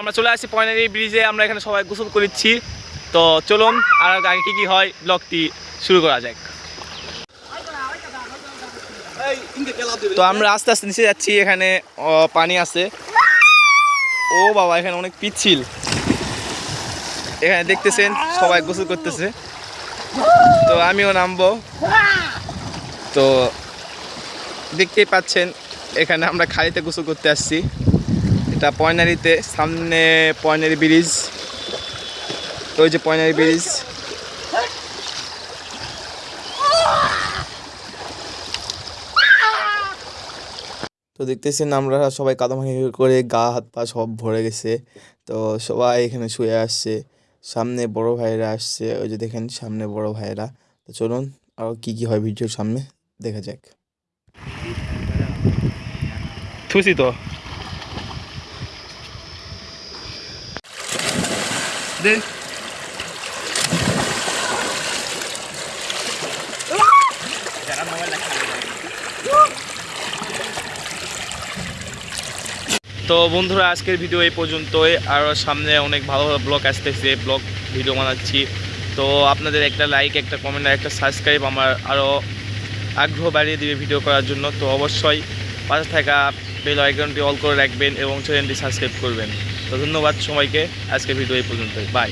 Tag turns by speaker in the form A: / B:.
A: আমরা চলে আসছি পয়নারি ব্রিজে আমরা এখানে সবাই গোসল করেছি তো চলুন আর আগে কী কী হয় ব্লগটি শুরু করা যাক। তো আমরা আস্তে আস্তে নিচে যাচ্ছি এখানে পানি আছে। ও বাবা এখানে অনেক পিচ্ছিল। এখানে দেখতেছেন সবাই গোসল করতেছে। তো আমিও নামবো। তো দেখতেই পাচ্ছেন এখানে আমরা খালিতে গোসল করতে আসছি। এটা পয়নারিতে, সামনে পয়নারি ব্রিজ তো ওই যে পয়নারি ব্রিজ। তো দেখতেছেন আমরা সবাই কাদামাখি করে গা, হাত পা সব ভরে গেছে। তো সবাই এখানে শুয়ে আসছে। সামনে বড় ভাইয়েরা আসছে। ওই যে দেখেন সামনে বড় ভাইয়েরা। তো চলুন আরও কী কী হয় ভিডিওর সামনে, দেখা যাক। থুসি তো। দে তো বন্ধুরা, আজকের ভিডিও এই পর্যন্তই। আর সামনে অনেক ভালো ভালো ব্লগ আসতেছে। ব্লগ ভিডিও বানাচ্ছি। তো আপনাদের একটা লাইক একটা কমেন্ট আর একটা সাবস্ক্রাইব আমার আরও আগ্রহ বাড়িয়ে দিবে ভিডিও করার জন্য। তো অবশ্যই পাশে থাকা বেল আইকনটি অল করে রাখবেন এবং চ্যানেলটি সাবস্ক্রাইব করবেন। তো ধন্যবাদ সবাইকে। আজকের ভিডিও এই পর্যন্তই। বাই